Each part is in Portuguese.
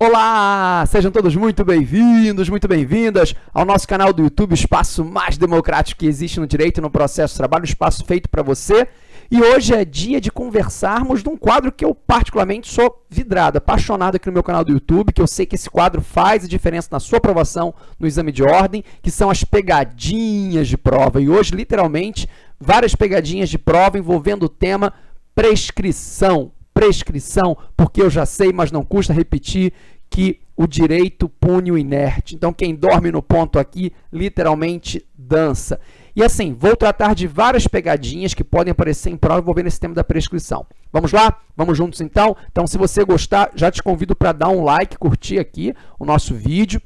Olá! Sejam todos muito bem-vindos, muito bem-vindas ao nosso canal do YouTube, espaço mais democrático que existe no direito e no processo de trabalho, espaço feito para você. E hoje é dia de conversarmos de um quadro que eu particularmente sou vidrado, apaixonado aqui no meu canal do YouTube, que eu sei que esse quadro faz a diferença na sua aprovação no exame de ordem, que são as pegadinhas de prova. E hoje, literalmente, várias pegadinhas de prova envolvendo o tema prescrição prescrição, porque eu já sei, mas não custa repetir que o direito pune o inerte. Então, quem dorme no ponto aqui, literalmente dança. E assim, vou tratar de várias pegadinhas que podem aparecer em prova envolvendo esse tema da prescrição. Vamos lá? Vamos juntos então? Então, se você gostar, já te convido para dar um like, curtir aqui o nosso vídeo.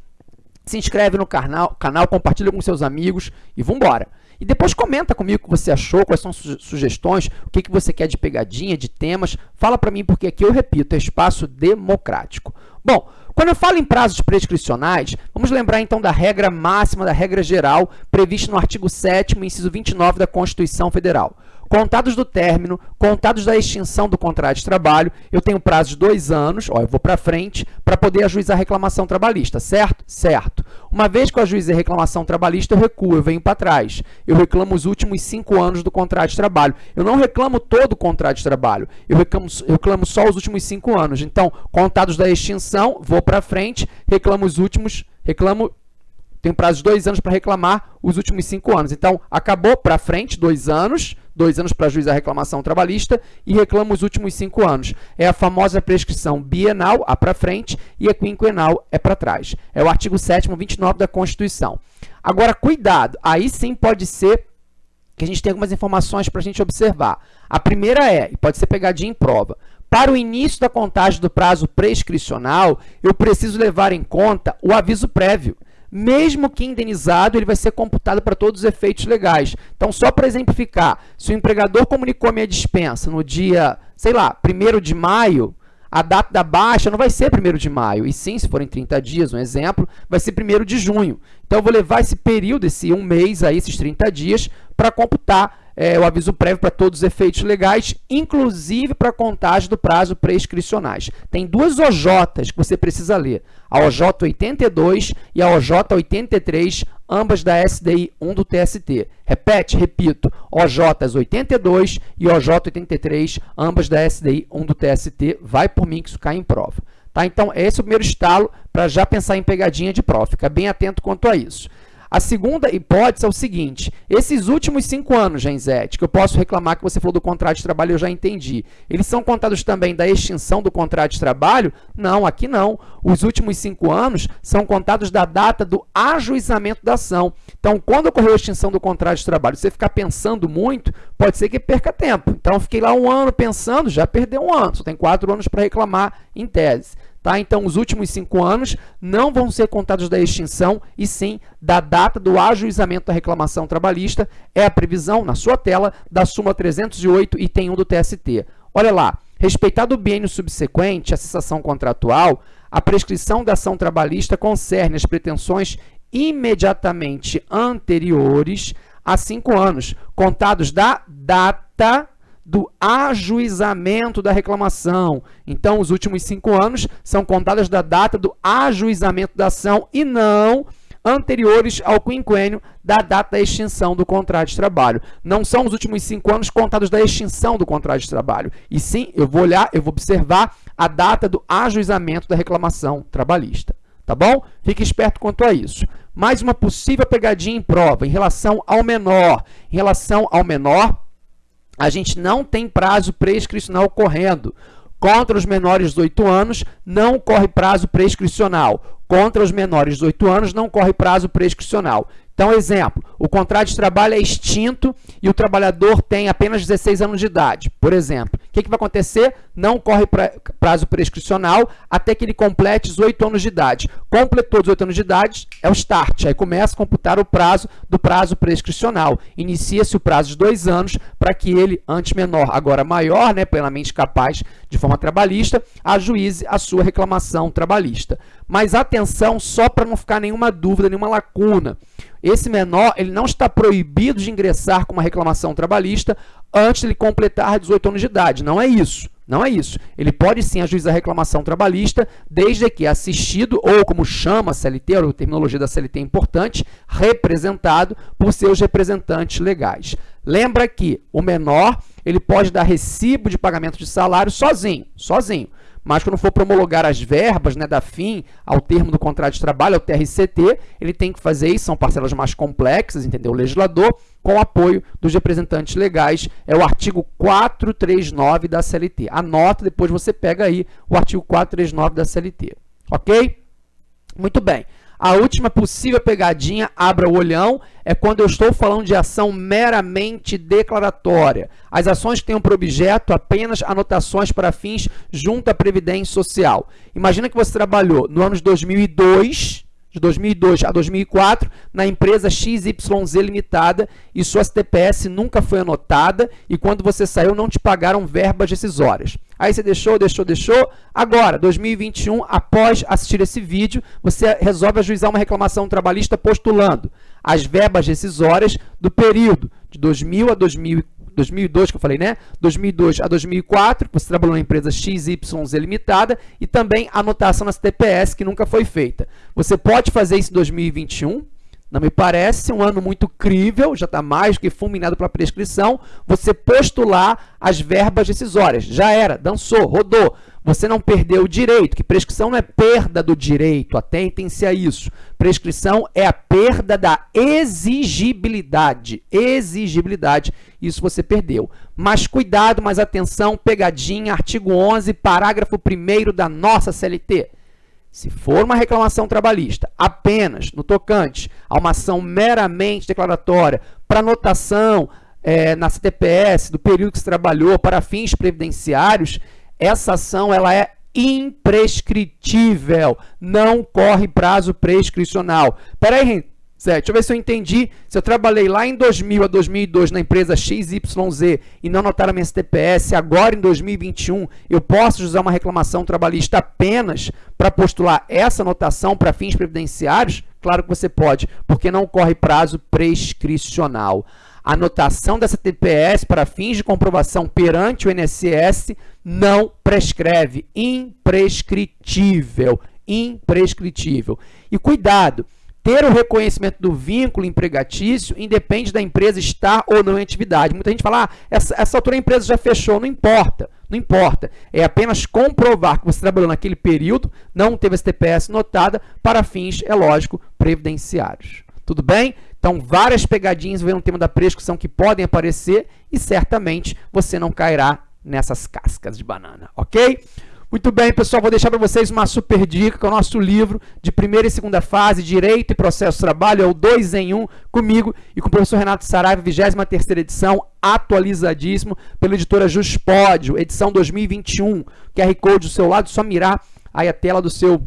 Se inscreve no canal, canal compartilha com seus amigos e vamos embora. E depois comenta comigo o que você achou, quais são sugestões, o que, que você quer de pegadinha, de temas. Fala para mim, porque aqui eu repito, é espaço democrático. Bom, quando eu falo em prazos prescricionais, vamos lembrar então da regra máxima, da regra geral, prevista no artigo 7 inciso 29 da Constituição Federal. Contados do término, contados da extinção do contrato de trabalho, eu tenho prazo de dois anos, ó, eu vou para frente, para poder ajuizar a reclamação trabalhista, certo? Certo. Uma vez que eu ajuizei a reclamação trabalhista, eu recuo, eu venho para trás. Eu reclamo os últimos cinco anos do contrato de trabalho. Eu não reclamo todo o contrato de trabalho, eu reclamo, eu reclamo só os últimos cinco anos. Então, contados da extinção, vou para frente, reclamo os últimos, reclamo tenho prazo de dois anos para reclamar os últimos cinco anos. Então, acabou para frente, dois anos, dois anos para juizar a reclamação trabalhista e reclama os últimos cinco anos. É a famosa prescrição bienal, a para frente, e a quinquenal é para trás. É o artigo 7º, 29 da Constituição. Agora, cuidado, aí sim pode ser que a gente tenha algumas informações para a gente observar. A primeira é, e pode ser pegadinha em prova, para o início da contagem do prazo prescricional, eu preciso levar em conta o aviso prévio mesmo que indenizado, ele vai ser computado para todos os efeitos legais. Então, só para exemplificar, se o empregador comunicou a minha dispensa no dia, sei lá, 1 de maio, a data da baixa não vai ser 1 de maio, e sim, se forem 30 dias, um exemplo, vai ser 1 de junho. Então, eu vou levar esse período, esse um mês, aí, esses 30 dias, para computar é, o aviso prévio para todos os efeitos legais, inclusive para contagem do prazo prescricionais. Tem duas OJs que você precisa ler, a OJ 82 e a OJ 83, ambas da SDI 1 do TST. Repete, repito, OJ 82 e OJ 83, ambas da SDI 1 do TST. Vai por mim que isso cai em prova. Tá? Então, esse é o primeiro estalo para já pensar em pegadinha de prova. Fica bem atento quanto a isso. A segunda hipótese é o seguinte, esses últimos cinco anos, Genzete, que eu posso reclamar que você falou do contrato de trabalho, eu já entendi. Eles são contados também da extinção do contrato de trabalho? Não, aqui não. Os últimos cinco anos são contados da data do ajuizamento da ação. Então, quando ocorreu a extinção do contrato de trabalho, você ficar pensando muito, pode ser que perca tempo. Então, fiquei lá um ano pensando, já perdeu um ano, só tem quatro anos para reclamar em tese. Tá? Então, os últimos cinco anos não vão ser contados da extinção, e sim da data do ajuizamento da reclamação trabalhista. É a previsão, na sua tela, da súmula 308, item 1 do TST. Olha lá, respeitado o biênio subsequente à cessação contratual, a prescrição da ação trabalhista concerne as pretensões imediatamente anteriores a cinco anos, contados da data do ajuizamento da reclamação. Então, os últimos cinco anos são contados da data do ajuizamento da ação e não anteriores ao quinquênio da data da extinção do contrato de trabalho. Não são os últimos cinco anos contados da extinção do contrato de trabalho. E sim, eu vou olhar, eu vou observar a data do ajuizamento da reclamação trabalhista. Tá bom? Fique esperto quanto a isso. Mais uma possível pegadinha em prova em relação ao menor. Em relação ao menor, a gente não tem prazo prescricional correndo. Contra os menores de 8 anos, não corre prazo prescricional. Contra os menores de 8 anos, não corre prazo prescricional. Então, exemplo, o contrato de trabalho é extinto e o trabalhador tem apenas 16 anos de idade, por exemplo. O que, que vai acontecer? Não corre pra, prazo prescricional até que ele complete 18 anos de idade. Completou 18 anos de idade, é o start. Aí começa a computar o prazo do prazo prescricional. Inicia-se o prazo de dois anos para que ele, antes menor, agora maior, né, plenamente capaz de forma trabalhista, ajuize a sua reclamação trabalhista. Mas atenção, só para não ficar nenhuma dúvida, nenhuma lacuna. Esse menor ele não está proibido de ingressar com uma reclamação trabalhista antes de ele completar 18 anos de idade. Não é isso. Não é isso. Ele pode sim ajuizar reclamação trabalhista, desde que assistido, ou como chama a CLT, a terminologia da CLT é importante, representado por seus representantes legais. Lembra que o menor ele pode dar recibo de pagamento de salário sozinho, sozinho mas quando for promulgar as verbas né, da FIM ao termo do contrato de trabalho, ao TRCT, ele tem que fazer isso, são parcelas mais complexas, entendeu? O legislador, com o apoio dos representantes legais, é o artigo 439 da CLT. Anota, depois você pega aí o artigo 439 da CLT, ok? Muito bem. A última possível pegadinha, abra o olhão, é quando eu estou falando de ação meramente declaratória. As ações que tenham por objeto apenas anotações para fins junto à Previdência Social. Imagina que você trabalhou no ano de 2002, de 2002 a 2004 na empresa XYZ Limitada e sua CTPS nunca foi anotada e quando você saiu não te pagaram verbas decisórias. Aí você deixou, deixou, deixou. Agora, 2021, após assistir esse vídeo, você resolve ajuizar uma reclamação trabalhista postulando as verbas decisórias do período de 2000 a 2004 2002, que eu falei, né? 2002 a 2004, você trabalhou na empresa XYZ Limitada, e também anotação na CTPS, que nunca foi feita. Você pode fazer isso em 2021, não me parece um ano muito crível, já está mais que fulminado pela prescrição, você postular as verbas decisórias. Já era, dançou, rodou. Você não perdeu o direito, que prescrição não é perda do direito, atentem-se a isso. Prescrição é a perda da exigibilidade. Exigibilidade, isso você perdeu. Mas cuidado, mais atenção, pegadinha, artigo 11, parágrafo 1 da nossa CLT. Se for uma reclamação trabalhista apenas no tocante a uma ação meramente declaratória para anotação é, na CTPS do período que se trabalhou para fins previdenciários, essa ação ela é imprescritível, não corre prazo prescricional. Espera aí, Certo, deixa eu ver se eu entendi. Se eu trabalhei lá em 2000 a 2002 na empresa XYZ e não notaram minha STPS, agora em 2021 eu posso usar uma reclamação trabalhista apenas para postular essa notação para fins previdenciários? Claro que você pode, porque não corre prazo prescricional. A anotação dessa TPS para fins de comprovação perante o INSS não prescreve, imprescritível, imprescritível. E cuidado, ter o reconhecimento do vínculo empregatício independe da empresa estar ou não em atividade. Muita gente fala, ah, essa, essa altura a empresa já fechou. Não importa, não importa. É apenas comprovar que você trabalhou naquele período, não teve essa TPS notada para fins, é lógico, previdenciários. Tudo bem? Então, várias pegadinhas vem no tema da prescrição que podem aparecer e certamente você não cairá nessas cascas de banana, ok? Muito bem, pessoal, vou deixar para vocês uma super dica, que é o nosso livro de primeira e segunda fase, Direito e Processo Trabalho, é o 2 em 1, comigo e com o professor Renato Saraiva, 23ª edição, atualizadíssimo, pela editora Juspódio, edição 2021. QR Code do seu lado, só mirar aí a tela do seu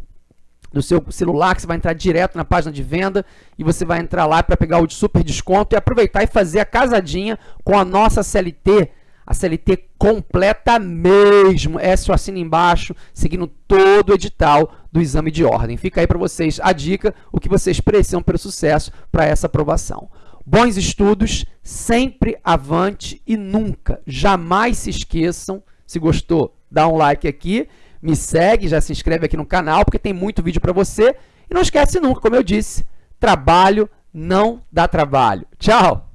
do seu celular, que você vai entrar direto na página de venda e você vai entrar lá para pegar o super desconto e aproveitar e fazer a casadinha com a nossa CLT, a CLT completa mesmo. É só assina embaixo, seguindo todo o edital do exame de ordem. Fica aí para vocês a dica, o que vocês precisam para o sucesso para essa aprovação. Bons estudos, sempre avante e nunca, jamais se esqueçam. Se gostou, dá um like aqui, me segue, já se inscreve aqui no canal, porque tem muito vídeo para você. E não esquece nunca, como eu disse, trabalho não dá trabalho. Tchau!